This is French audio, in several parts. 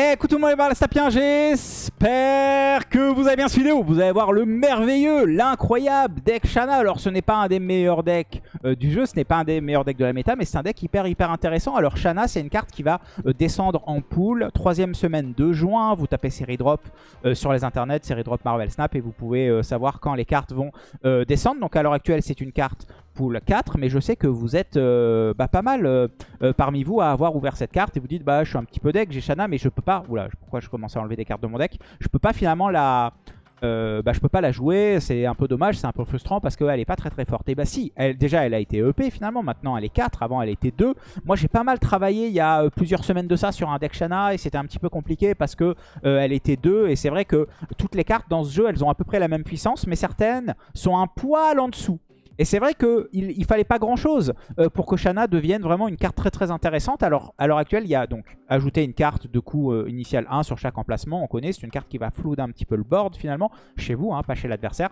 Eh, écoute tout le monde, les Stapien, j'espère que vous avez bien suivi vidéo. Vous allez voir le merveilleux, l'incroyable deck Shana. Alors, ce n'est pas un des meilleurs decks euh, du jeu, ce n'est pas un des meilleurs decks de la méta, mais c'est un deck hyper, hyper intéressant. Alors, Shana, c'est une carte qui va euh, descendre en pool. Troisième semaine de juin, vous tapez série drop euh, sur les internets, série drop Marvel Snap, et vous pouvez savoir quand les cartes vont descendre. Donc, à l'heure actuelle, c'est une carte pool 4, mais je sais que vous êtes bah, pas mal parmi vous à avoir ouvert cette carte et vous dites bah je suis un petit peu deck, j'ai Shana mais je peux pas, oula pourquoi je commence à enlever des cartes de mon deck, je peux pas finalement la, euh, bah, je peux pas la jouer, c'est un peu dommage, c'est un peu frustrant parce qu'elle est pas très très forte. Et bah si, déjà elle a été EP finalement, maintenant elle est 4, avant elle était 2. Moi j'ai pas mal travaillé il y a euh, plusieurs semaines de ça sur un deck Shana et c'était un petit peu compliqué parce que euh, elle était 2 et c'est vrai que toutes les cartes dans ce jeu elles ont à peu près la même puissance mais certaines sont un poil en dessous. Et c'est vrai qu'il il fallait pas grand chose euh, pour que Shana devienne vraiment une carte très très intéressante. Alors à l'heure actuelle, il y a donc ajouté une carte de coût euh, initial 1 sur chaque emplacement. On connaît, c'est une carte qui va flouder un petit peu le board finalement, chez vous, hein, pas chez l'adversaire.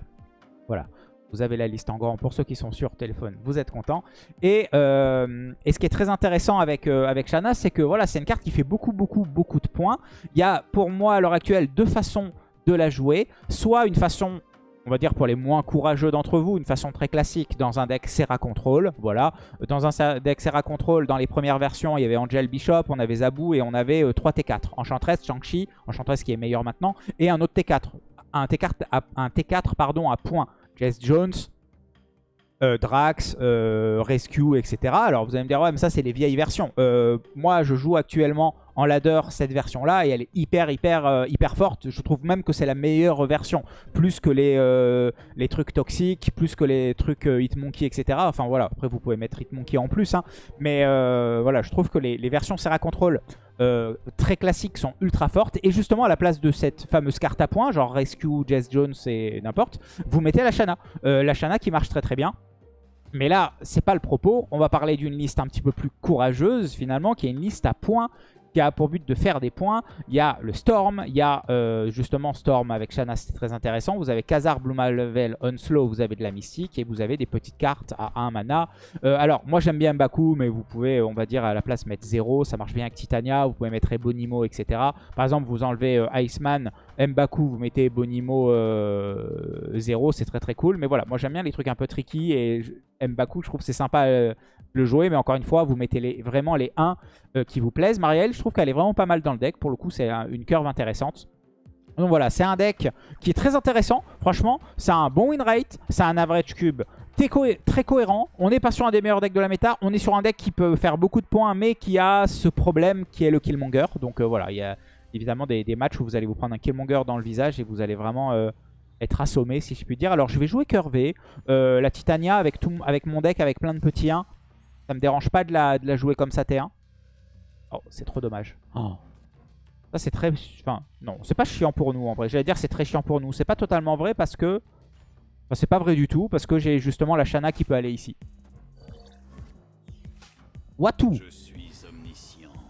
Voilà. Vous avez la liste en grand pour ceux qui sont sur téléphone, vous êtes contents. Et, euh, ce qui est très intéressant avec, avec Shana, c'est que voilà, c'est une carte qui fait beaucoup, beaucoup, beaucoup de points. Il y a pour moi à l'heure actuelle deux façons de la jouer. Soit une façon on va dire pour les moins courageux d'entre vous, une façon très classique dans un deck Serra Control. Voilà. Dans un deck Serra Control, dans les premières versions, il y avait Angel Bishop, on avait Zabu et on avait 3 euh, T4. Enchantress, Shang-Chi, Enchantress qui est meilleur maintenant, et un autre T4. Un T4 à, un T4 pardon, à point. Jess Jones, euh, Drax, euh, Rescue, etc. Alors vous allez me dire, ouais, mais ça c'est les vieilles versions. moi je joue actuellement en ladder cette version là et elle est hyper hyper euh, hyper forte. Je trouve même que c'est la meilleure version. Plus que les, euh, les trucs toxiques, plus que les trucs euh, Hitmonkey etc. Enfin voilà, après vous pouvez mettre Hitmonkey en plus. Hein. Mais voilà, je trouve que les, versions Serra Control très classiques sont ultra fortes. Et justement à la place de cette fameuse carte à points, genre Rescue, Jess Jones et n'importe, vous mettez la Shana. la Shana qui marche très très bien. Mais là, c'est pas le propos. On va parler d'une liste un petit peu plus courageuse finalement, qui est une liste à points qui a pour but de faire des points. Il y a le Storm, il y a euh, justement Storm avec Shanna, c'est très intéressant. Vous avez Khazar, Level, Unslow, vous avez de la mystique et vous avez des petites cartes à 1 mana. Euh, alors, moi j'aime bien Mbaku, mais vous pouvez, on va dire, à la place mettre 0. Ça marche bien avec Titania, vous pouvez mettre Ebonimo, etc. Par exemple, vous enlevez euh, Iceman, Mbaku, vous mettez Ebonimo 0, c'est très très cool. Mais voilà, moi j'aime bien les trucs un peu tricky et Mbaku, je trouve c'est sympa le jouer. Mais encore une fois, vous mettez vraiment les 1 euh, qui vous plaisent. Marielle, je trouve qu'elle est vraiment pas mal dans le deck. Pour le coup, c'est une curve intéressante. Donc voilà, c'est un deck qui est très intéressant. Franchement, c'est un bon win rate, c'est un average cube très cohérent. On n'est pas sur un des meilleurs decks de la méta. On est sur un deck qui peut faire beaucoup de points, mais qui a ce problème qui est le Killmonger. Donc euh, voilà, il y a évidemment des, matchs où vous allez vous prendre un Killmonger dans le visage et vous allez vraiment euh, être assommé, si je puis dire. Alors je vais jouer curvé. la Titania avec, tout, avec mon deck, avec plein de petits 1. Ça me dérange pas de la, de la jouer comme ça T1. Oh, c'est trop dommage. Oh. Ça, c'est très... Enfin, non, c'est pas chiant pour nous, en vrai. J'allais dire c'est très chiant pour nous. C'est pas totalement vrai parce que... Enfin, c'est pas vrai du tout, parce que j'ai justement la Shana qui peut aller ici. Watu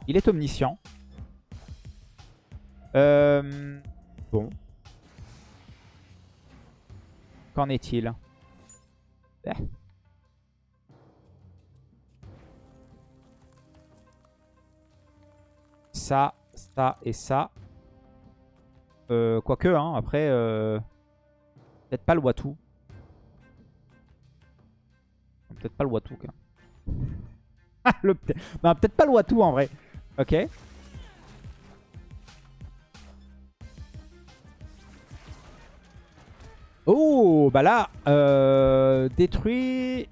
Il est omniscient. Euh... Bon. Qu'en est-il eh. ça, ça et ça. Euh, quoique, hein, après, euh, peut-être pas le Watu. Peut-être pas le Watu. le... peut-être pas le Watu en vrai. Ok. Oh, bah là, euh, détruit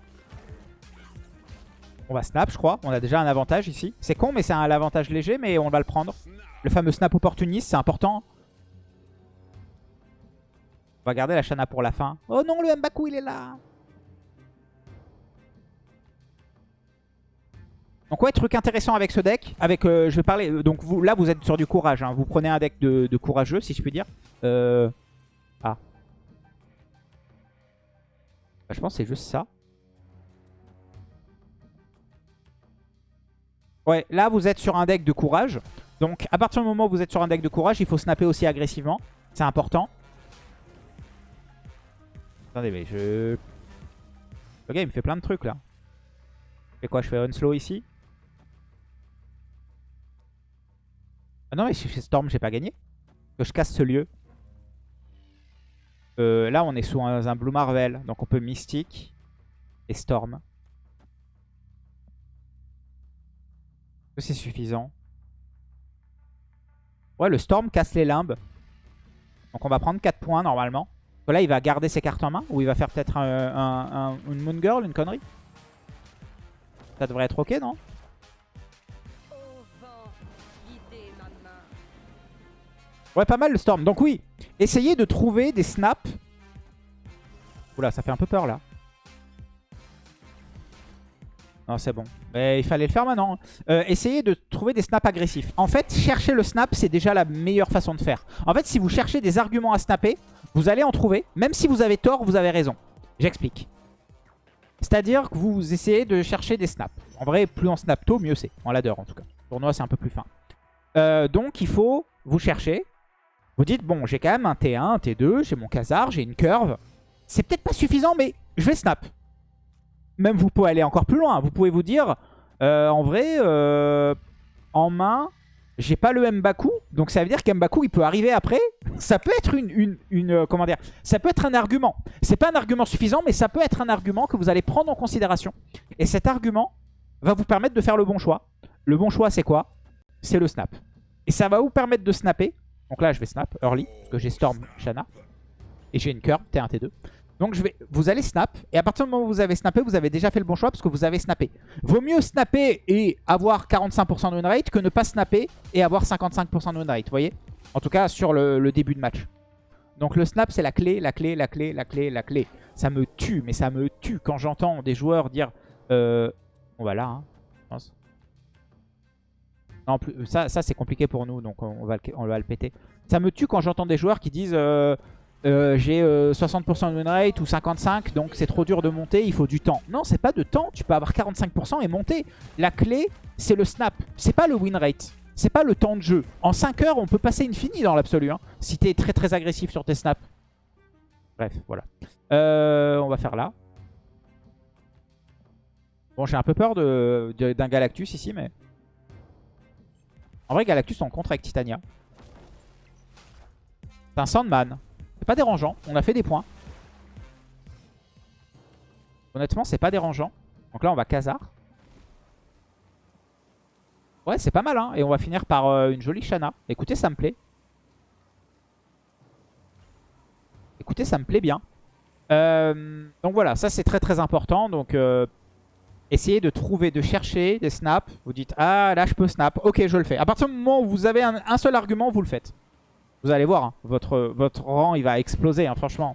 on va snap, je crois. On a déjà un avantage ici. C'est con, mais c'est un avantage léger, mais on va le prendre. Le fameux snap opportuniste, c'est important. On va garder la Shana pour la fin. Oh non, le Mbaku, il est là Donc ouais, truc intéressant avec ce deck. Avec, euh, je vais parler. Donc vous, là, vous êtes sur du courage. Hein. Vous prenez un deck de, de, courageux, si je puis dire. Euh... Ah. Bah, je pense que c'est juste ça. Ouais, là vous êtes sur un deck de courage. Donc à partir du moment où vous êtes sur un deck de courage, il faut snapper aussi agressivement. C'est important. Attendez, mais je... Ok, il me fait plein de trucs là. Et quoi, je fais unslow ici? Ah non, mais si je fais Storm, j'ai pas gagné. Que je casse ce lieu. Euh, là, on est sous un, Blue Marvel. Donc on peut Mystique et Storm. C'est suffisant Ouais, le Storm casse les limbes. Donc on va prendre 4 points normalement. Là, il va garder ses cartes en main Ou il va faire peut-être un, un, une Moon Girl, une connerie? Ça devrait être ok, non? Ouais, pas mal le Storm. Donc oui, essayez de trouver des snaps. Oula, ça fait un peu peur là. Non, c'est bon. Il fallait le faire maintenant. Euh, essayez de trouver des snaps agressifs. En fait, chercher le snap, c'est déjà la meilleure façon de faire. En fait, si vous cherchez des arguments à snapper, vous allez en trouver. Même si vous avez tort, vous avez raison. J'explique. C'est-à-dire que vous essayez de chercher des snaps. En vrai, plus on snap tôt, mieux c'est. En ladder, en tout cas. Tournoi, c'est un peu plus fin. Euh, donc, il faut vous chercher. Vous dites, bon, j'ai quand même un T1, un T2, j'ai mon Khazar, j'ai une curve. C'est peut-être pas suffisant, mais je vais snap même vous pouvez aller encore plus loin. Vous pouvez vous dire, euh, en vrai, euh, en main, j'ai pas le Mbaku. Donc ça veut dire qu'Mbaku, il peut arriver après. Ça peut être une, une, euh, comment dire, ça peut être un argument. C'est pas un argument suffisant, mais ça peut être un argument que vous allez prendre en considération. Et cet argument va vous permettre de faire le bon choix. Le bon choix, c'est quoi? C'est le snap. Et ça va vous permettre de snapper. Donc là, je vais snap early, parce que j'ai Storm, Shana. Et j'ai une curve, T1, T2. Donc vous allez snap, et à partir du moment où vous avez snappé, vous avez déjà fait le bon choix parce que vous avez snappé. Vaut mieux snapper et avoir 45% de win rate que ne pas snapper et avoir 55% de win rate, vous voyez? En tout cas sur le, début de match. Donc le snap c'est la clé, la clé, la clé, la clé, la clé. Ça me tue, mais ça me tue quand j'entends des joueurs dire... Euh, on va là, hein, je pense. Non, plus, ça, ça c'est compliqué pour nous, donc on va, on va le péter. Ça me tue quand j'entends des joueurs qui disent... Euh, euh, j'ai 60% euh, de win rate ou 55, donc c'est trop dur de monter, il faut du temps. Non, c'est pas de temps, tu peux avoir 45% et monter. La clé, c'est le snap, c'est pas le win rate. C'est pas le temps de jeu. En 5 heures, on peut passer infini dans l'absolu, hein, si t'es très très agressif sur tes snaps. Bref, voilà. Euh, on va faire là. Bon, j'ai un peu peur d'un Galactus ici, mais... En vrai, Galactus, on contre avec Titania. C'est un Sandman. C'est pas dérangeant. On a fait des points. Honnêtement, c'est pas dérangeant. Donc là, on va Khazar. Ouais, c'est pas mal. Hein. Et on va finir par euh, une jolie Shana. Écoutez, ça me plaît. Écoutez, ça me plaît bien. Euh, donc voilà, ça c'est très très important. Donc euh, essayez de trouver, de chercher des snaps. Vous dites, ah là je peux snap. Ok, je le fais. À partir du moment où vous avez un seul argument, vous le faites. Vous allez voir, hein, votre, rang il va exploser, hein, franchement.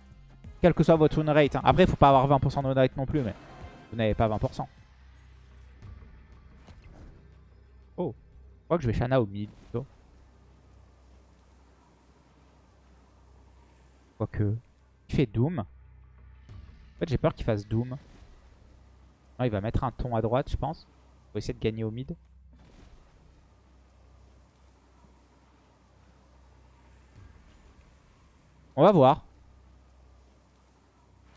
Quel que soit votre win rate. Hein. Après, il faut pas avoir 20% de win rate non plus, mais vous n'avez pas 20%. Oh, je crois que je vais Shana au mid plutôt. Quoique. Il fait Doom. En fait, j'ai peur qu'il fasse Doom. Il va mettre un ton à droite, je pense. Pour essayer de gagner au mid. On va voir.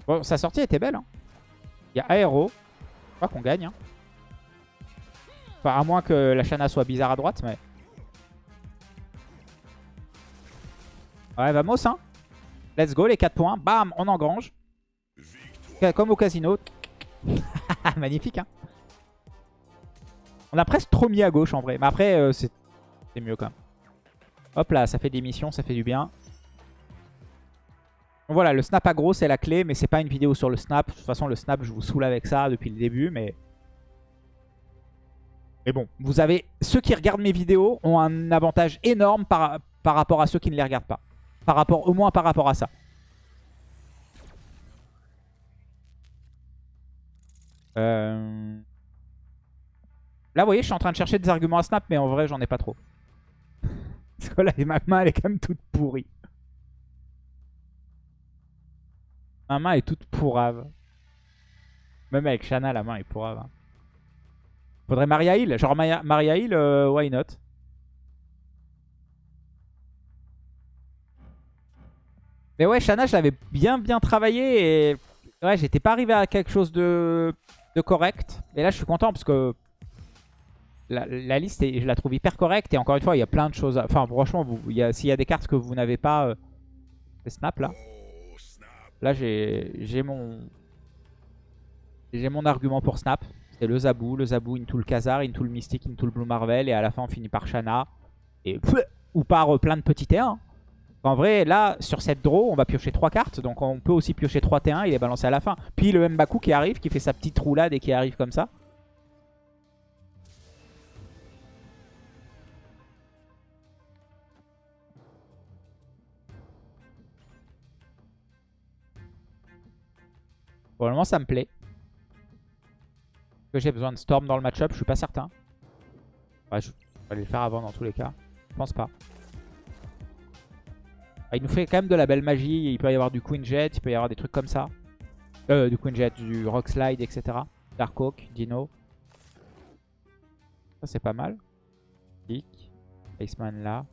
Bon, sa sortie était belle. Hein. Il y a Aéro. Je crois qu'on gagne. Hein. Enfin, à moins que la Shana soit bizarre à droite, mais... Ouais, vamos, hein. Let's go, les 4 points. Bam, on engrange. Comme au casino. Magnifique, hein. On a presque trop mis à gauche, en vrai. Mais après, euh, c'est mieux, quand même. Hop là, ça fait des missions, ça fait du bien voilà, le snap aggro c'est la clé, mais c'est pas une vidéo sur le snap. De toute façon, le snap, je vous saoule avec ça depuis le début, mais... Mais bon, vous avez... Ceux qui regardent mes vidéos ont un avantage énorme par, par rapport à ceux qui ne les regardent pas. Par rapport, au moins par rapport à ça. Euh, là, vous voyez, je suis en train de chercher des arguments à snap, mais en vrai, j'en ai pas trop. Parce que là, ma main, elle est quand même toute pourrie. Ma main est toute pourrave. Même avec Shana, la main est pourrave. Hein. Faudrait Maria Hill. Genre Maria, Hill, euh, why not? Mais ouais, Shana, je l'avais bien bien travaillé et ouais, j'étais pas arrivé à quelque chose de, de correct. Et là, je suis content parce que la, liste, est- je la trouve hyper correcte. Et encore une fois, il y a plein de choses. à- Enfin, franchement, s'il y a des cartes que vous n'avez pas... euh, c'est Snap, là. Là, j'ai j'ai mon... J'ai mon argument pour Snap. C'est le Zabou. Le Zabou into le Khazar, into le Mystique, into le Blue Marvel. Et à la fin, on finit par Shana. Et... Ou par euh, plein de petits T1. En vrai, là, sur cette draw, on va piocher 3 cartes. Donc on peut aussi piocher 3 T1. Il est balancé à la fin. Puis le Mbaku qui arrive, qui fait sa petite roulade et qui arrive comme ça. Pour ça me plaît. Que j'ai besoin de Storm dans le match-up? Je suis pas certain. Ouais, je vais aller le faire avant dans tous les cas. Je pense pas. Ah, il nous fait quand même de la belle magie. Il peut y avoir du Queen Jet, il peut y avoir des trucs comme ça. Euh, du Queen Jet, du Rock Slide, etc. Dark Oak, Dino. Ça, c'est pas mal. Kick. Iceman là.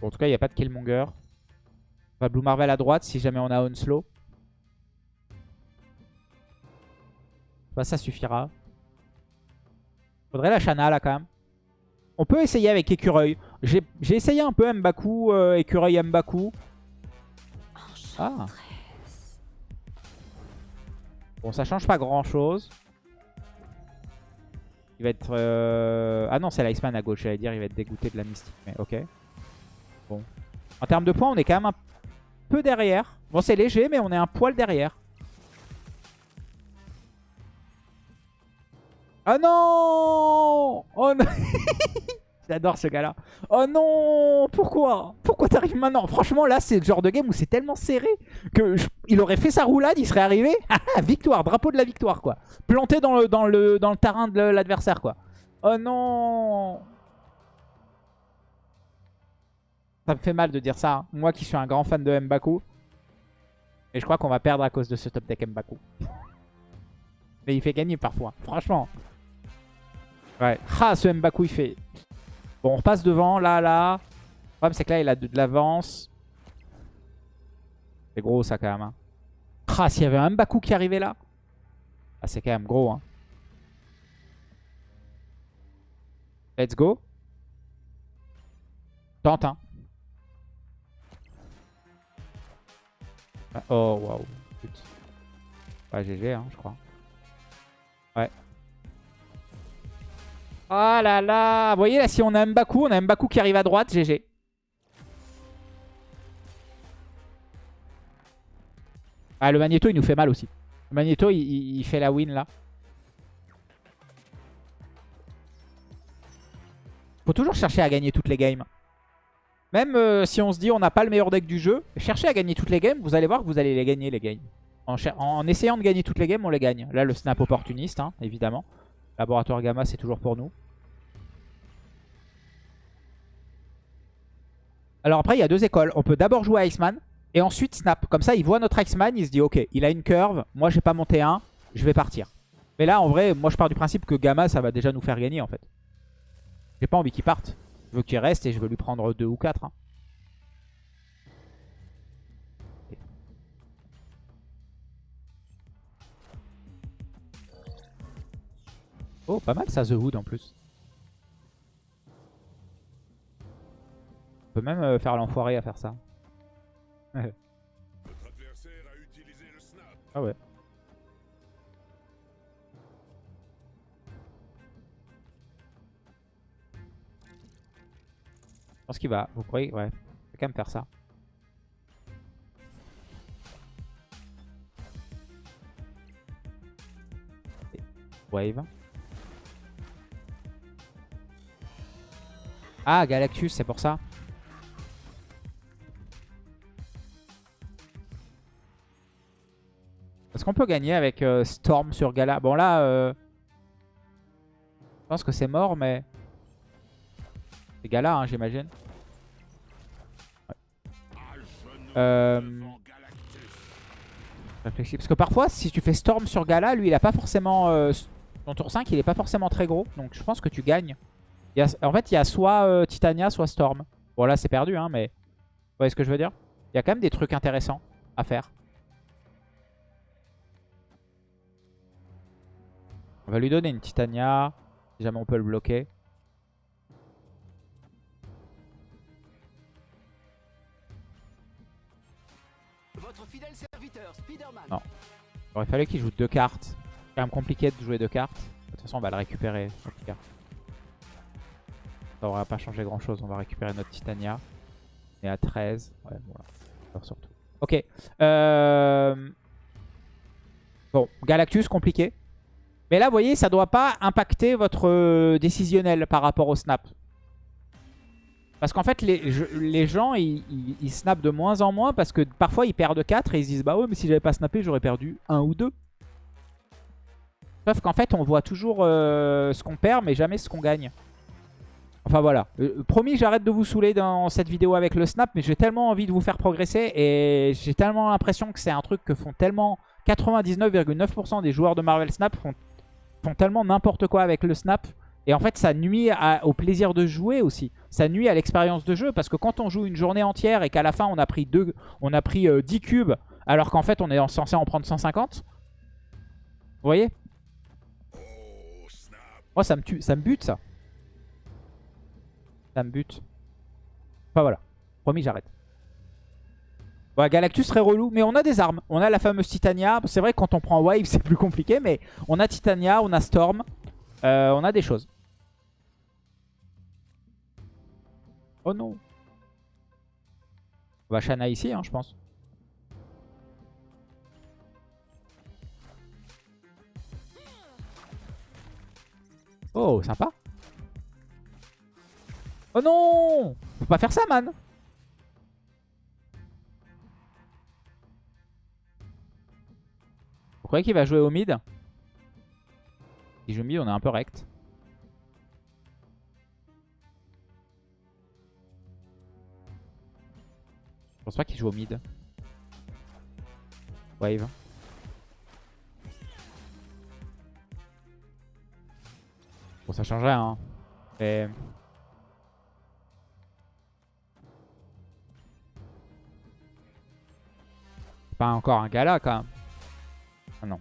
Bon, en tout cas, il n'y a pas de Killmonger. Enfin, Blue Marvel à droite si jamais on a Onslow. Bah, ça suffira. Faudrait la Shana là quand même. On peut essayer avec Écureuil. J'ai essayé un peu Mbaku, euh, Écureuil Mbaku. Ah. Bon, ça change pas grand chose. Il va être... euh, Ah non, c'est l'Iceman à gauche, j'allais dire, il va être dégoûté de la mystique. Mais ok. Bon. En termes de points, on est quand même un peu derrière. Bon, c'est léger, mais on est un poil derrière. Ah non Oh non J'adore ce gars-là. Oh non Pourquoi? Pourquoi t'arrives maintenant? Franchement, là, c'est le genre de game où c'est tellement serré que il aurait fait sa roulade, il serait arrivé. Ah, victoire, drapeau de la victoire, quoi. Planté dans le terrain de l'adversaire, quoi. Oh non Ça me fait mal de dire ça. hein. Moi qui suis un grand fan de Mbaku. Et je crois qu'on va perdre à cause de ce top deck Mbaku. Mais il fait gagner parfois, franchement. Ouais. Ah, ce Mbaku, il fait... Bon, on repasse devant, là, là. Le problème, c'est que là, il a de, l'avance. C'est gros, ça, quand même. hein. Ah, s'il y avait un Mbaku qui arrivait là. Ah, c'est quand même gros, hein. Let's go. Tente, hein. Ah, Oh, waouh. Ouais, GG, hein, je crois. Ouais. Oh là là Vous voyez là, si on a Mbaku, on a Mbaku qui arrive à droite, GG. Ah, le Magneto, il nous fait mal aussi. Le Magneto, il, fait la win là. Faut toujours chercher à gagner toutes les games. Même euh, si on se dit on n'a pas le meilleur deck du jeu, cherchez à gagner toutes les games, vous allez voir que vous allez les gagner les games. En, en essayant de gagner toutes les games, on les gagne. Là, le snap opportuniste, hein, évidemment. Laboratoire Gamma, c'est toujours pour nous. Alors après, il y a deux écoles. On peut d'abord jouer à Iceman et ensuite Snap. Comme ça, il voit notre Iceman, il se dit ok, il a une curve, moi j'ai pas monté un, je vais partir. Mais là, en vrai, moi je pars du principe que Gamma, ça va déjà nous faire gagner en fait. J'ai pas envie qu'il parte. Je veux qu'il reste et je veux lui prendre deux ou quatre. hein. Oh, pas mal ça, The Hood en plus. Peut même euh, faire l'enfoiré à faire ça. Ah ouais. Je pense qu'il va. Vous croyez Ouais. Il va quand même faire ça. Wave. Ah, Galactus, c'est pour ça. Est-ce qu'on peut gagner avec euh, Storm sur Gala? Bon là, euh, je pense que c'est mort, mais... C'est Gala, hein, j'imagine. Euh. Parce que parfois, si tu fais Storm sur Gala, lui, il a pas forcément... euh, son tour 5, il est pas forcément très gros. Donc je pense que tu gagnes. En fait, il y a soit Titania, soit Storm. Bon là, c'est perdu, hein, mais... Vous voyez ce que je veux dire? Il y a quand même des trucs intéressants à faire. On va lui donner une Titania. Si jamais on peut le bloquer. Votre fidèle serviteur, Spider-Man. Non. Il aurait fallu qu'il joue deux cartes. C'est quand même compliqué de jouer deux cartes. De toute façon, on va le récupérer. Ça aura pas changé grand chose. On va récupérer notre Titania. Et à 13. Ouais, voilà. Alors, surtout. Ok. Euh... Bon, Galactus, compliqué. Mais là, vous voyez, ça doit pas impacter votre euh, décisionnel par rapport au snap. Parce qu'en fait, les, gens, ils, ils, snappent de moins en moins parce que parfois, ils perdent 4 et ils se disent « Bah ouais, mais si j'avais pas snappé, j'aurais perdu 1 ou 2. » Sauf qu'en fait, on voit toujours euh, ce qu'on perd, mais jamais ce qu'on gagne. Enfin voilà. Euh, promis, j'arrête de vous saouler dans cette vidéo avec le snap, mais j'ai tellement envie de vous faire progresser et j'ai tellement l'impression que c'est un truc que font tellement 99,9% des joueurs de Marvel Snap font, font tellement n'importe quoi avec le snap. Et en fait, ça nuit au plaisir de jouer aussi. Ça nuit à l'expérience de jeu parce que quand on joue une journée entière et qu'à la fin on a pris, deux, on a pris euh, 10 cubes alors qu'en fait on est censé en prendre 150. Vous voyez? Oh, ça me tue, ça me bute ça. Ça me bute. Enfin voilà. Promis, j'arrête. Ouais, Galactus très relou, mais on a des armes. On a la fameuse Titania. C'est vrai que quand on prend Wave, c'est plus compliqué, mais on a Titania, on a Storm. Euh, on a des choses. Oh non. On va Shana ici, hein, je pense. Oh, sympa. Oh non Faut pas faire ça, man Vous croyez qu'il va jouer au mid? Si joue mid, on est un peu rect. Je pense pas qu'il joue au mid. Wave. Bon, ça change rien. Hein. Mais... Pas encore un gala quand même. Ah non.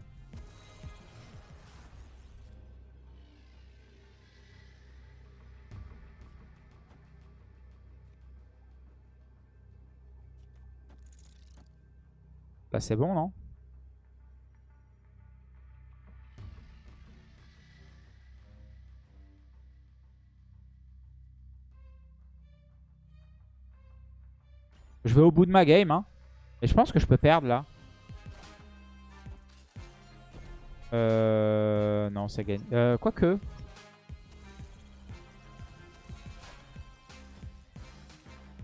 Là c'est bon non? Je vais au bout de ma game hein. Et je pense que je peux perdre là. Euh... Non, c'est gagné. Euh, quoique.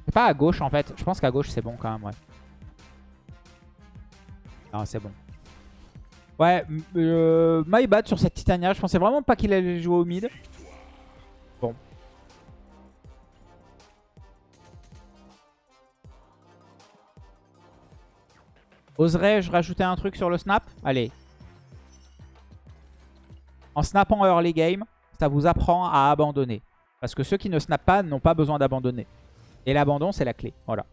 C'est pas à gauche en fait. Je pense qu'à gauche c'est bon quand même, ouais. Non, c'est bon. Ouais, euh, my bad sur cette Titania. Je pensais vraiment pas qu'il allait jouer au mid. Bon. Oserais-je rajouter un truc sur le snap? Allez. En snappant early game, ça vous apprend à abandonner. Parce que ceux qui ne snappent pas n'ont pas besoin d'abandonner. Et l'abandon, c'est la clé. Voilà.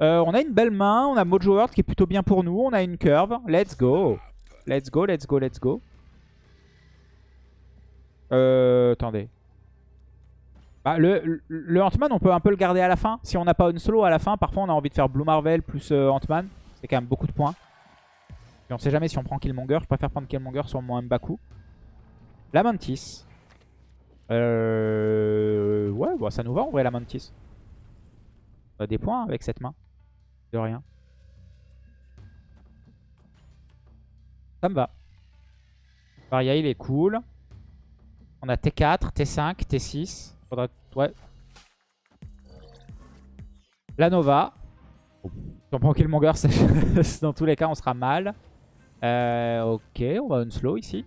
Euh, on a une belle main. On a Mojo World qui est plutôt bien pour nous. On a une curve. Let's go. Let's go, let's go, let's go. Euh, attendez. Bah, le, le, Ant-Man, on peut un peu le garder à la fin. Si on n'a pas une solo à la fin, parfois on a envie de faire Blue Marvel plus euh, Ant-Man. C'est quand même beaucoup de points. Et on sait jamais si on prend Killmonger. Je préfère prendre Killmonger sur mon Mbaku. La Mantis. Euh... Ouais, bah, ça nous va en vrai la Mantis. On a des points avec cette main. De rien. Ça me va. Varia, il est cool. On a T4, T5, T6. Faudra... Ouais. La Nova. Si on prend Killmonger, dans tous les cas, on sera mal. Euh, ok, on va unslow ici.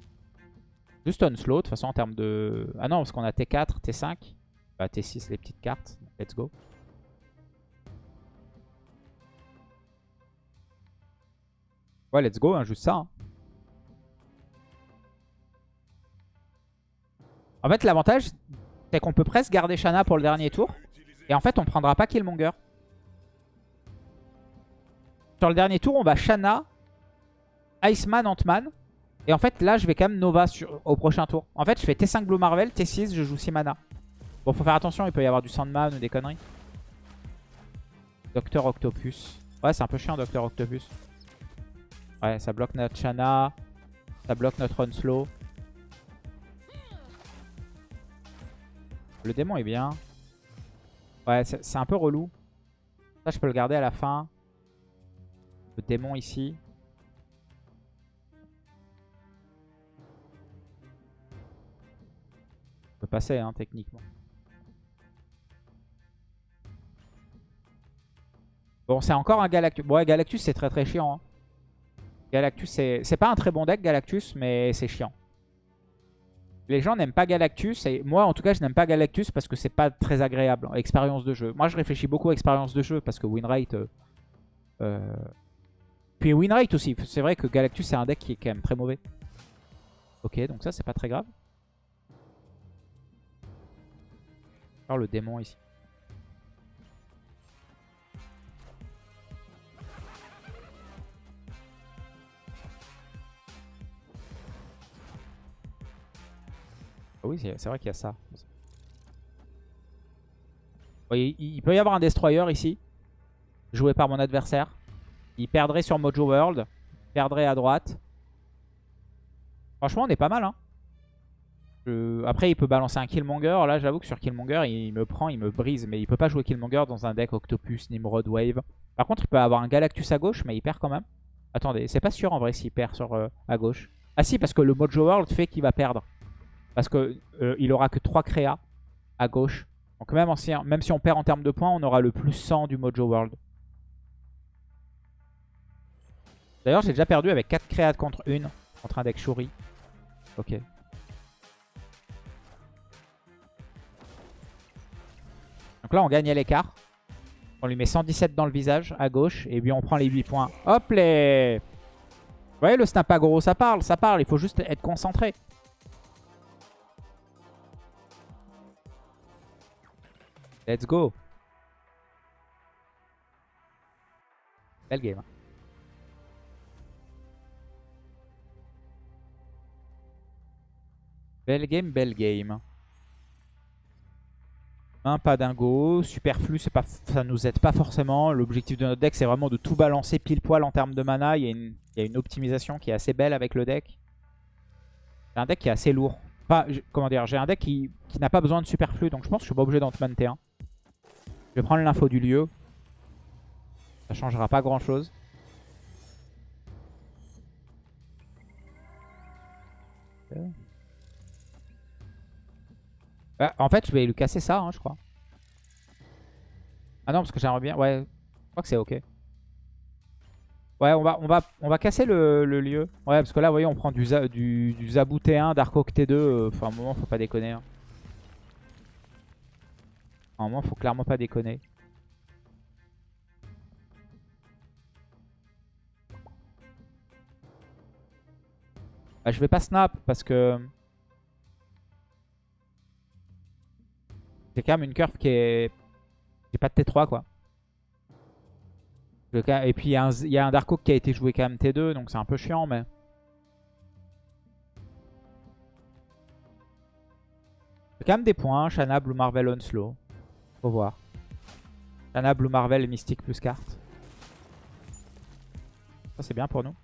Juste unslow, de toute façon, en termes de... Ah non, parce qu'on a T4, T5. Bah, T6, les petites cartes. Let's go. Ouais, let's go, hein, juste ça. hein. En fait, l'avantage, c'est qu'on peut presque garder Shana pour le dernier tour. Et en fait, on prendra pas Killmonger. Sur le dernier tour, on va Shana, Iceman, Ant-Man. Et en fait, là, je vais quand même Nova sur, au prochain tour. En fait, je fais T5 Blue Marvel, T6, je joue 6 mana. Bon, faut faire attention, il peut y avoir du Sandman ou des conneries. Docteur Octopus. Ouais, c'est un peu chiant, Docteur Octopus. Ouais, ça bloque notre Chana. Ça bloque notre run slow. Le démon est bien. Ouais, c'est un peu relou. Ça, je peux le garder à la fin. Le démon ici. Passer, hein, techniquement. Bon, c'est encore un Galactus. Bon, ouais, Galactus, c'est très très chiant. hein. Galactus, c'est c'est pas un très bon deck, Galactus, mais c'est chiant. Les gens n'aiment pas Galactus, et moi en tout cas je n'aime pas Galactus parce que c'est pas très agréable, expérience de jeu. Moi je réfléchis beaucoup à expérience de jeu parce que winrate... Euh, euh, Puis winrate aussi, c'est vrai que Galactus c'est un deck qui est quand même très mauvais. Ok, donc ça c'est pas très grave. Le démon ici. Ah oui, c'est vrai qu'il y a ça. Il, il peut y avoir un Destroyer ici, joué par mon adversaire. Il perdrait sur Mojo World, il perdrait à droite. Franchement, on est pas mal. Hein. Après, il peut balancer un Killmonger. Là, j'avoue que sur Killmonger, il me prend, il me brise. Mais il peut pas jouer Killmonger dans un deck Octopus, Nimrod, Wave. Par contre, il peut avoir un Galactus à gauche, mais il perd quand même. Attendez, c'est pas sûr en vrai s'il perd sur, euh, à gauche. Ah si, parce que le Mojo World fait qu'il va perdre. Parce qu'il il aura que 3 créas à gauche. Donc même, en si, même si on perd en termes de points, on aura le plus 100 du Mojo World. D'ailleurs, j'ai déjà perdu avec 4 créas contre une, contre un deck Shuri. Ok. Donc là, on gagne l'écart. On lui met 117 dans le visage, à gauche. Et puis on prend les 8 points. Hop les Vous voyez, le snap ça parle, ça parle. Il faut juste être concentré. Let's go. Belle game. hein. Belle game, belle game. Un pas dingo, superflu, pas, ça nous aide pas forcément. L'objectif de notre deck, c'est vraiment de tout balancer pile poil en termes de mana. Il y, a une, optimisation qui est assez belle avec le deck. C'est un deck qui est assez lourd. Pas, comment dire, j'ai un deck qui, n'a pas besoin de superflu, donc je pense que je suis pas obligé d'en monter un. Je vais prendre l'info du lieu. Ça changera pas grand chose. Bah, en fait, je vais lui casser ça, hein, je crois. Ah non, parce que j'aimerais bien... Ouais, je crois que c'est ok. Ouais, on va, on va, on va casser le, lieu. Ouais, parce que là, vous voyez, on prend du, du, du Zabu T1, Dark Oak T2. euh, Enfin, un moment, faut pas déconner. hein. Un moment, faut clairement pas déconner. Bah, je vais pas snap parce que... J'ai quand même une curve qui est... J'ai pas de T3 quoi. Et puis il y, a un Z- il y a un Dark Oak qui a été joué quand même T2 donc c'est un peu chiant mais... J'ai quand même des points. Shana, Blue Marvel, Onslow. Faut voir. Shana, Blue Marvel et Mystique plus carte. Ça c'est bien pour nous.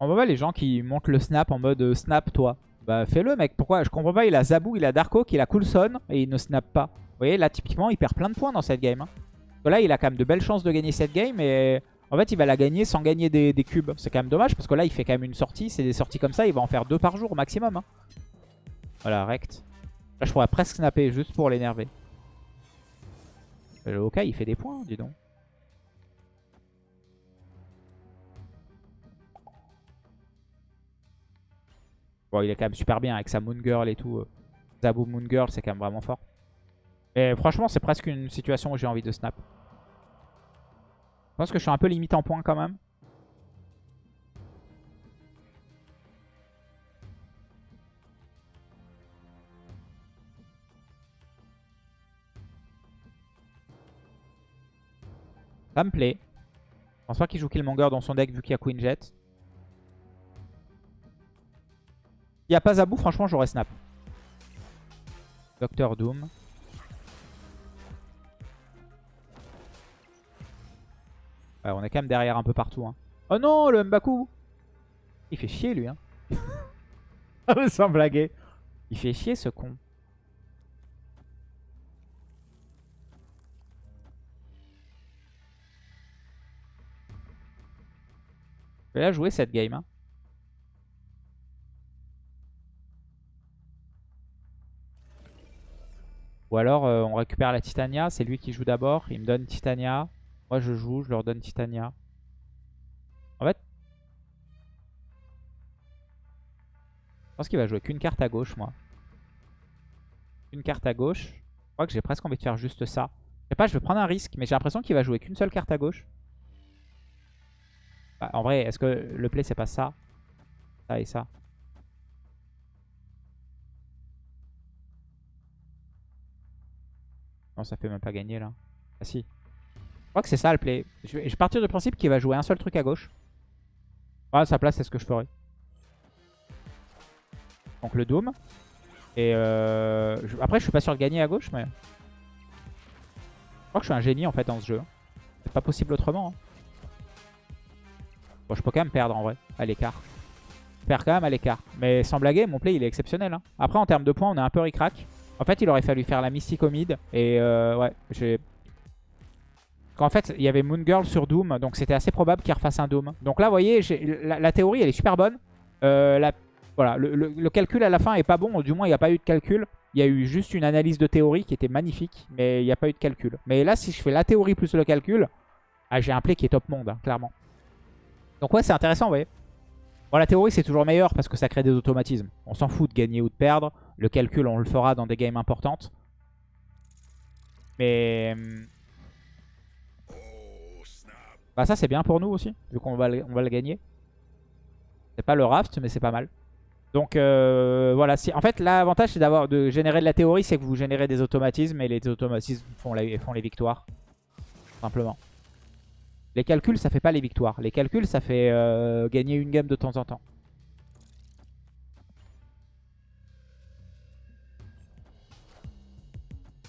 On voit pas les gens qui montent le snap en mode euh, snap toi. Bah fais-le mec, pourquoi? Je comprends pas, il a Zabou, il a Darko, il a Coulson et il ne snap pas. Vous voyez là typiquement il perd plein de points dans cette game. hein. Là il a quand même de belles chances de gagner cette game et en fait il va la gagner sans gagner des, cubes. C'est quand même dommage parce que là il fait quand même une sortie, c'est des sorties comme ça, il va en faire deux par jour au maximum. hein. Voilà, rect. Là je pourrais presque snapper juste pour l'énerver. Le Okai il fait des points, dis donc. Bon, il est quand même super bien avec sa Moon Girl et tout. Euh, Zabu Moon Girl, c'est quand même vraiment fort. Mais franchement, c'est presque une situation où j'ai envie de snap. Je pense que je suis un peu limite en points quand même. Ça me plaît. Je pense pas qu'il joue Killmonger dans son deck vu qu'il y a Queen Jet. N'y a pas Zabou, franchement, j'aurais snap. Docteur Doom. Ouais, on est quand même derrière un peu partout. Hein. Oh non, le Mbaku Il fait chier, lui. Hein. Sans blaguer. Il fait chier, ce con. Je vais la jouer cette game. Hein. Ou alors euh, on récupère la Titania. C'est lui qui joue d'abord. Il me donne Titania. Moi je joue, je leur donne Titania. En fait, je pense qu'il va jouer qu'une carte à gauche, moi. Une carte à gauche. Je crois que j'ai presque envie de faire juste ça. Je sais pas, je vais prendre un risque, mais j'ai l'impression qu'il va jouer qu'une seule carte à gauche. Bah, en vrai, est-ce que le play c'est pas ça? Ça et ça Ça fait même pas gagner là. Ah si. Je crois que c'est ça le play. Je vais, partir du principe qu'il va jouer un seul truc à gauche. Voilà, à sa place, c'est ce que je ferais. Donc le Doom. Et euh, je- après, je suis pas sûr de gagner à gauche, mais... Je crois que je suis un génie en fait dans ce jeu. C'est pas possible autrement. hein. Bon, je peux quand même perdre en vrai, à l'écart. Perds quand même à l'écart. Mais sans blaguer, mon play il est exceptionnel. hein. Après, en termes de points, on est un peu ric-rac. En fait, il aurait fallu faire la mid. Et euh, ouais, j'ai... En fait, il y avait Moon Girl sur Doom, donc c'était assez probable qu'il refasse un Doom. Donc là, vous voyez, la, théorie, elle est super bonne. Euh, voilà, le calcul à la fin est pas bon, du moins, il n'y a pas eu de calcul. Il y a eu juste une analyse de théorie qui était magnifique, mais il n'y a pas eu de calcul. Mais là, si je fais la théorie plus le calcul, ah, j'ai un play qui est top monde, hein, clairement. Donc ouais, c'est intéressant, vous voyez. Bon, la théorie, c'est toujours meilleur parce que ça crée des automatismes. On s'en fout de gagner ou de perdre. Le calcul, on le fera dans des games importantes. Mais... hum, bah ça c'est bien pour nous aussi, vu qu'on va, le- on va le gagner. C'est pas le raft, mais c'est pas mal. Donc euh, voilà, si, en fait l'avantage c'est d'avoir de générer de la théorie, c'est que vous générez des automatismes et les automatismes font, les victoires. Simplement. Les calculs ça fait pas les victoires. Les calculs ça fait euh, gagner une game de temps en temps.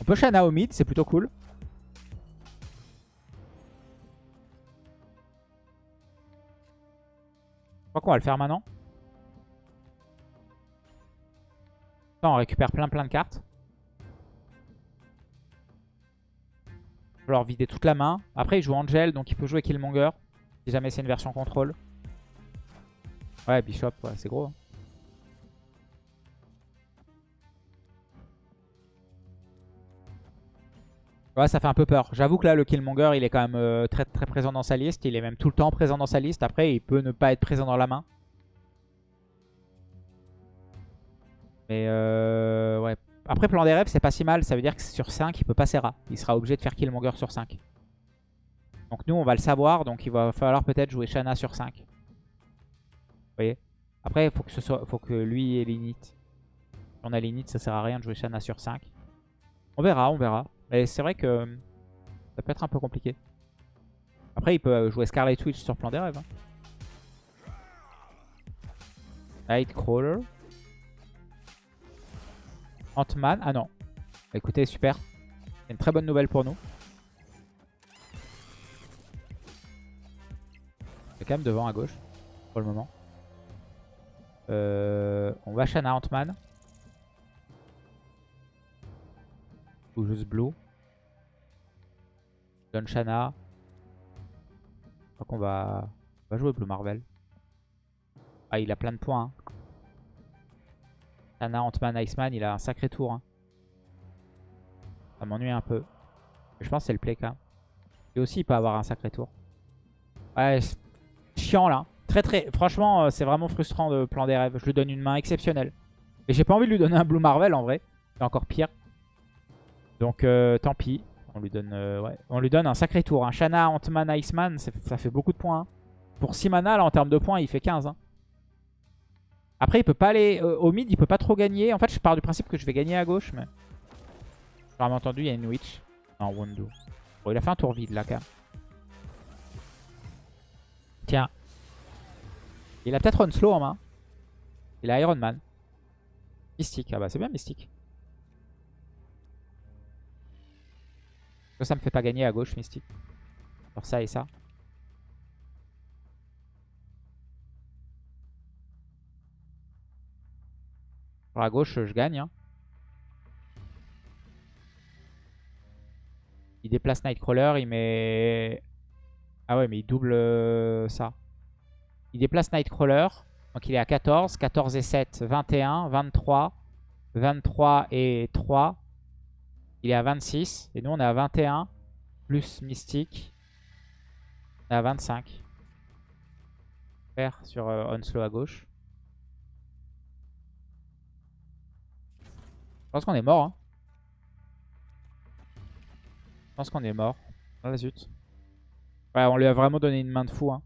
On peut Shana au mid, c'est plutôt cool. Je crois qu'on va le faire maintenant. Ça, on récupère plein plein de cartes. Il va falloir vider toute la main. Après, il joue Angel, donc il peut jouer Killmonger. Si jamais c'est une version contrôle. Ouais, Bishop, c'est gros. hein. Ouais, ça fait un peu peur. J'avoue que là, le Killmonger, il est quand même euh, très, très présent dans sa liste. Il est même tout le temps présent dans sa liste. Après, il peut ne pas être présent dans la main. Mais euh, ouais. Après, plan des rêves, c'est pas si mal. Ça veut dire que sur 5, il peut passer rat. Il sera obligé de faire Killmonger sur 5. Donc nous, on va le savoir. Donc il va falloir peut-être jouer Shana sur 5. Vous voyez? Après, il faut que, ce soit, faut que lui ait l'init. Si on a l'init, ça sert à rien de jouer Shana sur 5. On verra, on verra. Mais c'est vrai que euh, ça peut être un peu compliqué. Après, il peut euh, jouer Scarlet Witch sur plan des rêves. hein. Nightcrawler. Ant-Man. Ah non. Bah, écoutez, super. C'est une très bonne nouvelle pour nous. C'est quand même devant à gauche. Pour le moment. Euh, on va Shana Ant-Man. Ou juste Blue. Shana. Je crois qu'on va... va jouer Blue Marvel. Ah, il a plein de points. hein. Shana, Ant-Man, Iceman, il a un sacré tour. hein. Ça m'ennuie un peu. Mais je pense que c'est le play quand même. Et aussi, il peut avoir un sacré tour. Ouais, chiant là. Très très... Franchement, euh, c'est vraiment frustrant de plan des rêves. Je lui donne une main exceptionnelle. Et j'ai pas envie de lui donner un Blue Marvel en vrai. C'est encore pire. Donc euh, tant pis. On lui donne euh, ouais. on lui un sacré tour. Un Shana, Ant-Man, Iceman, ça fait beaucoup de points. hein. Pour 6 mana, là, en termes de points, il fait 15. hein. Après, il peut pas aller euh, au mid, il peut pas trop gagner. En fait, je pars du principe que je vais gagner à gauche, mais... J'ai entendu, il y a une Witch. Non, Wondo. Bon, il a fait un tour vide, là, quand même. Tiens. Il a peut-être Onslow en main. Il a Iron Man. Mystique. Ah bah c'est bien Mystique. Ça, me fait pas gagner à gauche Mystique. Alors ça et ça. Sur la gauche, je gagne. hein. Il déplace Nightcrawler, il met... Ah ouais, mais il double euh, ça. Il déplace Nightcrawler. Donc il est à 14. 14 et 7, 21. 23. 23 et 3. Il est à 26. Et nous, on est à 21. Plus Mystique. On est à 25. Faire sur euh, Onslow à gauche. Je pense qu'on est mort. Hein. Je pense qu'on est mort. Ah zut. Ouais, on lui a vraiment donné une main de fou. Hein.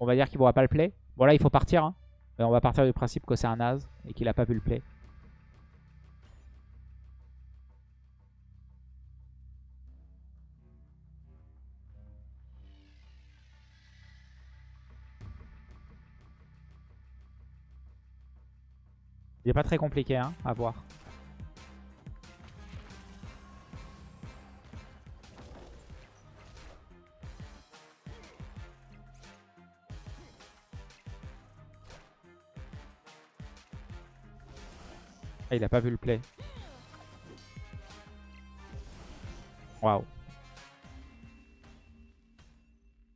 On va dire qu'il ne pourra pas le play. Bon là, il faut partir. Hein. Mais on va partir du principe que c'est un as et qu'il a pas vu le play. Il est pas très compliqué hein, à voir. Ah, il a pas vu le play. Waouh.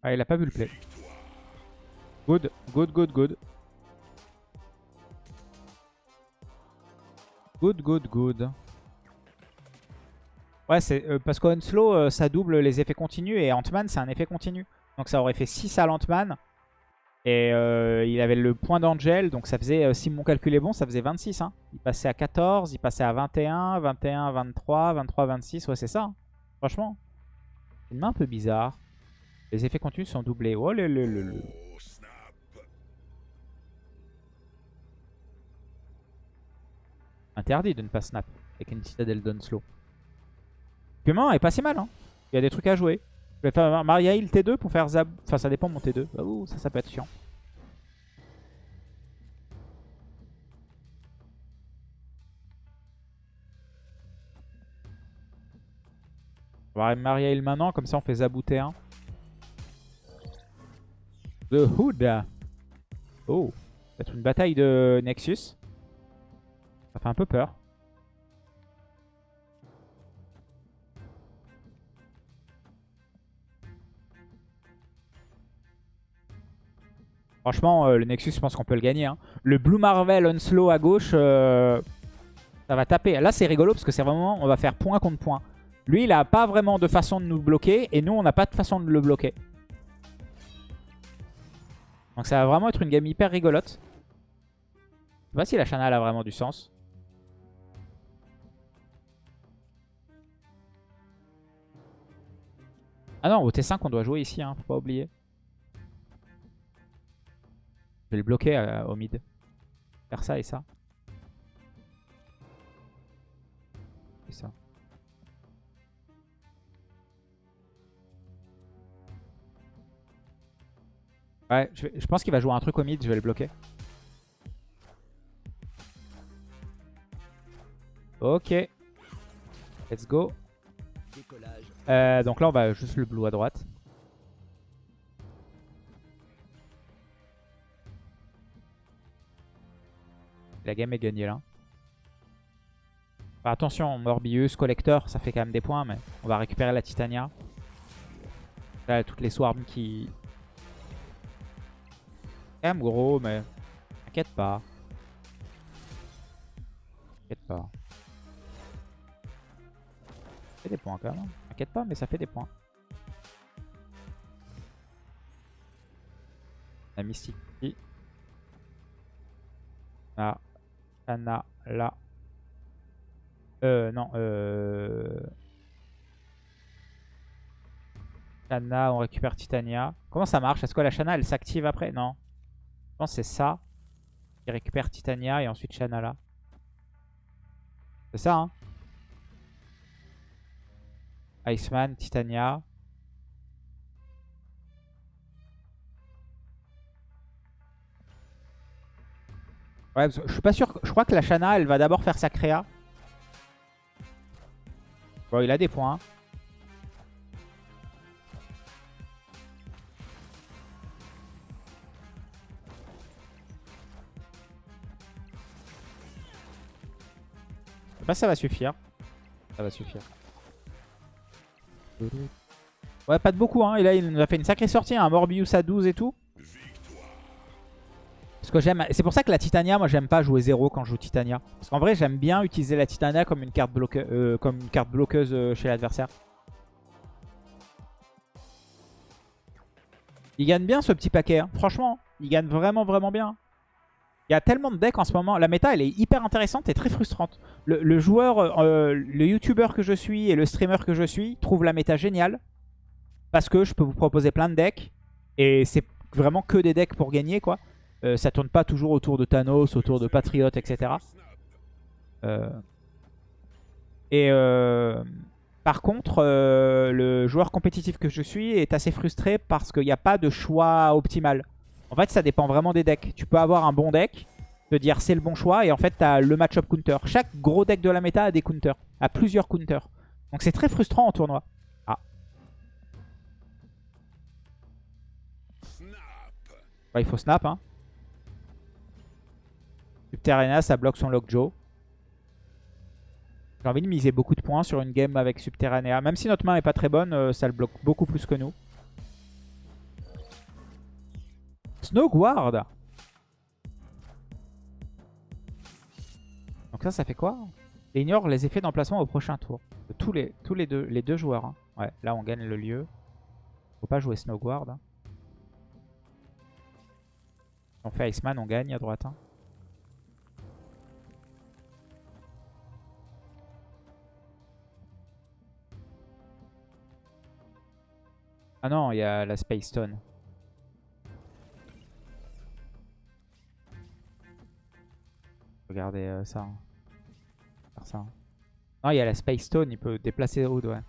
Ah, il a pas vu le play. Good, good, good, good. Good, good, good. Ouais, c'est euh, parce qu'Onslow, euh, ça double les effets continus et Ant-Man, c'est un effet continu. Donc ça aurait fait 6 à l'Ant-Man. Et euh, il avait le point d'Angel, donc ça faisait, euh, si mon calcul est bon, ça faisait 26. Hein. Il passait à 14, il passait à 21, 21, 23, 23, 26. Ouais, c'est ça. hein. Franchement, c'est une main un peu bizarre. Les effets continus sont doublés. Oh le le le le. Interdit de ne pas snap avec une citadelle d'Onslow. Cumin est pas si mal. Hein. Il y a des trucs à jouer. Je vais faire Maria Hill T2 pour faire Zab. Enfin, ça dépend de mon T2. Bah, ça, ça peut être chiant. On va Maria Hill maintenant, comme ça on fait Zabou T1. The Hood. Oh, peut-être une bataille de Nexus. Ça fait un peu peur. Franchement, euh, le Nexus, je pense qu'on peut le gagner. hein. Le Blue Marvel Onslow à gauche, euh, ça va taper. Là, c'est rigolo parce que c'est vraiment, on va faire point contre point. Lui, il a pas vraiment de façon de nous bloquer et nous, on n'a pas de façon de le bloquer. Donc ça va vraiment être une game hyper rigolote. Je sais pas si la Chana elle a vraiment du sens. Ah non, au T5 on doit jouer ici, hein, faut pas oublier. Je vais le bloquer euh, au mid. Faire ça et ça. Et ça. Ouais, je, pense qu'il va jouer un truc au mid, je vais le bloquer. Ok. Let's go. Euh, donc là, on va juste le blue à droite. La game est gagnée là. Attention, Morbius, Collector, ça fait quand même des points, mais on va récupérer la Titania. Là, toutes les swarms qui... Quand même gros, mais... T'inquiète pas. T'inquiète pas. Des points quand même. T'inquiète pas, mais ça fait des points. La Mystique. Là. Anna, là. Euh, non, euh... Shana, on récupère Titania. Comment ça marche? Est-ce que la Shana, elle s'active après? Non. Je pense c'est ça. qui récupère Titania et ensuite Shana là. C'est ça, hein Iceman, Titania. Ouais, je suis pas sûr. Je crois que la Shana, elle va d'abord faire sa créa. Bon, il a des points. Je sais pas si ça va suffire. Ça va suffire. Ouais, pas de beaucoup. Hein. Et là, il nous a fait une sacrée sortie. Un Morbius à 12 et tout. Parce que j'aime. C'est pour ça que la Titania, moi, j'aime pas jouer 0 quand je joue Titania. Parce qu'en vrai, j'aime bien utiliser la Titania comme une carte, euh, comme une carte bloqueuse euh, chez l'adversaire. Il gagne bien ce petit paquet. hein. Franchement, il gagne vraiment, vraiment bien. Il y a tellement de decks en ce moment. La méta, elle est hyper intéressante et très frustrante. Le, joueur, euh, le youtubeur que je suis et le streamer que je suis trouve la méta géniale. Parce que je peux vous proposer plein de decks. Et c'est vraiment que des decks pour gagner, quoi. Euh, ça tourne pas toujours autour de Thanos, autour de Patriot, etc. Euh, Et euh, par contre, le joueur compétitif que je suis est assez frustré parce qu'il n'y a pas de choix optimal. En fait, ça dépend vraiment des decks. Tu peux avoir un bon deck, te dire c'est le bon choix, et en fait, tu as le match-up counter. Chaque gros deck de la méta a des counters, a plusieurs counters. Donc c'est très frustrant en tournoi. Ah. Ouais, il faut snap, hein. Ça bloque son Lockjaw. J'ai envie de miser beaucoup de points sur une game avec Subterranea. Même si notre main est pas très bonne, euh, ça le bloque beaucoup plus que nous. Snowguard Donc ça, ça fait quoi? Ignore les effets d'emplacement au prochain tour. Tous les, tous les, deux, les deux joueurs. hein. Ouais, là on gagne le lieu. Faut pas jouer Snowguard. hein. On fait Iceman, on gagne à droite. hein. Ah non, il y a la Space Stone. Regardez euh, ça. hein. Faire ça. hein. Non, il y a la Space Stone, il peut déplacer Oud, ouais.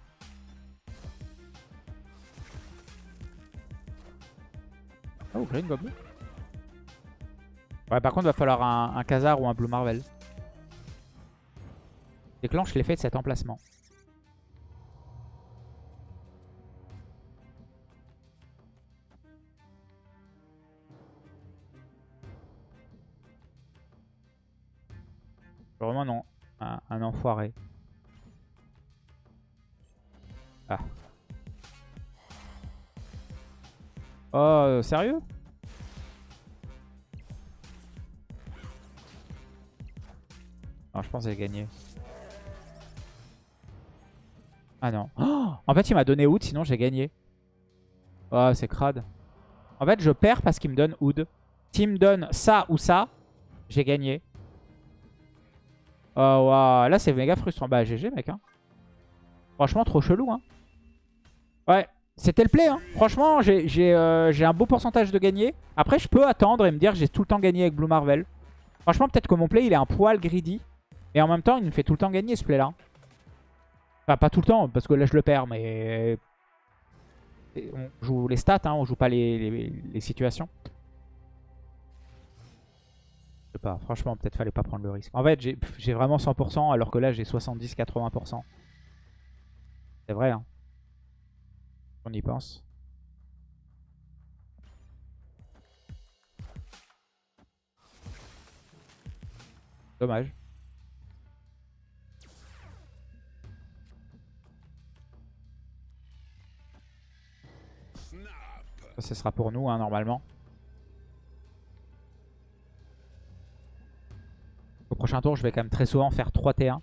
Oh, Green Goblin. Ouais, par contre, il va falloir un, un Khazar ou un Blue Marvel. Déclenche l'effet de cet emplacement. Ah. Oh, euh, sérieux? Non, je pense que j'ai gagné. Ah non. En fait, il m'a donné Oud, sinon j'ai gagné. Oh, c'est crade. En fait, je perds parce qu'il me donne Oud. S'il me donne ça ou ça, j'ai gagné. Oh, waouh. Là, c'est méga frustrant. Bah, GG, mec. Hein. Franchement, trop chelou. Hein. Ouais, c'était le play. Hein. Franchement, euh, j'ai un beau pourcentage de gagner. Après, je peux attendre et me dire que j'ai tout le temps gagné avec Blue Marvel. Franchement, peut-être que mon play, il est un poil greedy. Et en même temps, il me fait tout le temps gagner ce play-là. Enfin, pas tout le temps, parce que là, je le perds, mais... Et On joue les stats, on joue pas les situations. Pas, franchement, peut-être fallait pas prendre le risque. En fait, j'ai vraiment 100%, alors que là, j'ai 70-80%. C'est vrai, hein. On y pense. Dommage. Ça, ce sera pour nous, hein, normalement. Prochain tour, je vais quand même très souvent faire 3 T1.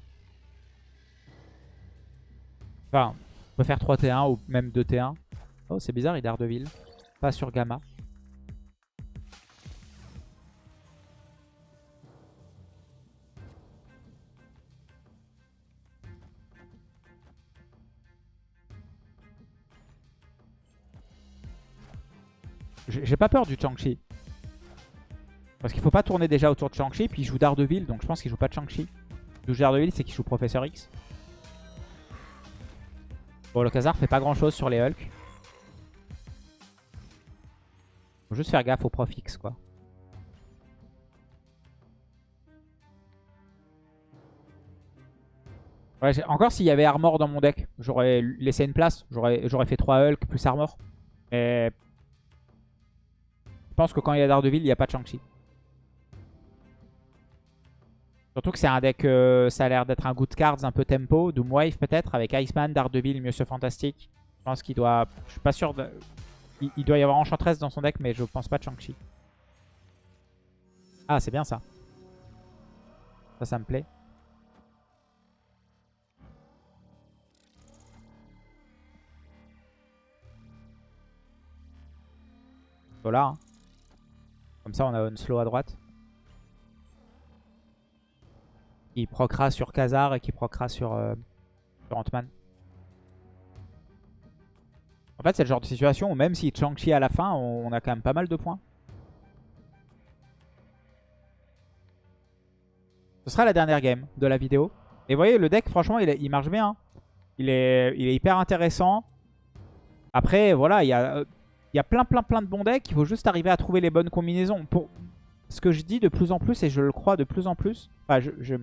Enfin, on peut faire 3 T1 ou même 2 T1. Oh, c'est bizarre, il est Ardeville. Pas sur Gamma. J'ai pas peur du Chang-Chi. Parce qu'il faut pas tourner déjà autour de Shang-Chi, puis il joue Daredevil, donc je pense qu'il joue pas de Shang-Chi. Il joue Daredevil, c'est qu'il joue Professeur X. Bon, le Khazar fait pas grand chose sur les Hulk. Faut juste faire gaffe au Prof X, quoi. Encore s'il y avait Armor dans mon deck, j'aurais laissé une place. J'aurais fait 3 Hulk plus Armor. Mais je pense que quand il y a Daredevil, il n'y a pas de Shang-Chi. Surtout que c'est un deck, euh, ça a l'air d'être un good cards, un peu tempo, Doomwave peut-être, avec Iceman, Daredevil, Monsieur Fantastique. Je pense qu'il doit... Je suis pas sûr. Il, doit y avoir Enchantress dans son deck, mais je pense pas de Shang-Chi. Ah, c'est bien ça. Ça, ça me plaît. Voilà. hein. Comme ça, on a un slow à droite. Qui procra sur Khazar et qui procra sur, euh, Ant-Man. En fait, c'est le genre de situation où même si Shang-Chi à la fin, on, a quand même pas mal de points. Ce sera la dernière game de la vidéo. Et vous voyez, le deck, franchement, il, il marche bien. hein. Il est, il est hyper intéressant. Après, voilà, il y a, il y a plein, plein, plein de bons decks. Il faut juste arriver à trouver les bonnes combinaisons. Pour ce que je dis de plus en plus, et je le crois de plus en plus, enfin, je- je-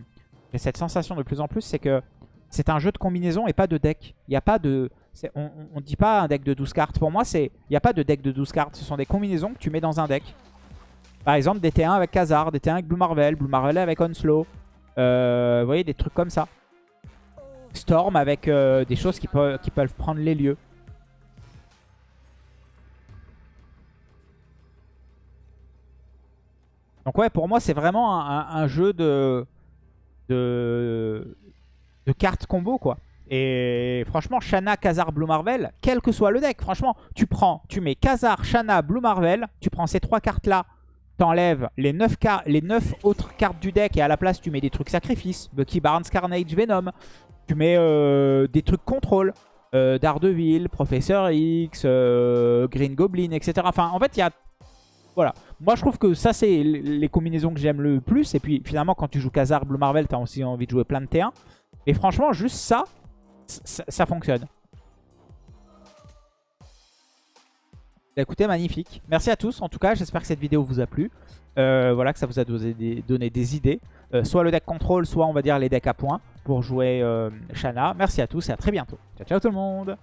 j'ai cette sensation de plus en plus, c'est que c'est un jeu de combinaison et pas de deck. Il n'y a pas de... On ne dit pas un deck de 12 cartes. Pour moi, il n'y a pas de deck de 12 cartes. Ce sont des combinaisons que tu mets dans un deck. Par exemple, des T1 avec Khazar, des T1 avec Blue Marvel, Blue Marvel avec Onslow. Euh, vous voyez, des trucs comme ça. Storm avec euh, des choses qui, peuvent- prendre les lieux. Donc ouais, pour moi, c'est vraiment un jeu de, de, cartes combo, quoi. Et franchement, Shanna, Khazar, Blue Marvel, quel que soit le deck, franchement, tu prends, tu mets Khazar, Shanna, Blue Marvel, tu prends ces trois cartes-là, t'enlèves les 9, les neuf autres cartes du deck et à la place, tu mets des trucs sacrifices, Bucky Barnes, Carnage, Venom, tu mets euh, des trucs contrôle, euh, Daredevil, Professeur X, euh, Green Goblin, etc. Enfin, en fait, il y a... Voilà. Moi, je trouve que ça, c'est les combinaisons que j'aime le plus. Et puis, finalement, quand tu joues Khazar, Blue Marvel, t'as aussi envie de jouer plein de T1. Et franchement, juste ça, ça, fonctionne. Bah, Écoutez, magnifique. Merci à tous. En tout cas, j'espère que cette vidéo vous a plu. Euh, voilà, que ça vous a donné des, donné des idées. Euh, soit le deck contrôle, soit on va dire les decks à points pour jouer euh, Shanna. Merci à tous et à très bientôt. Ciao, ciao tout le monde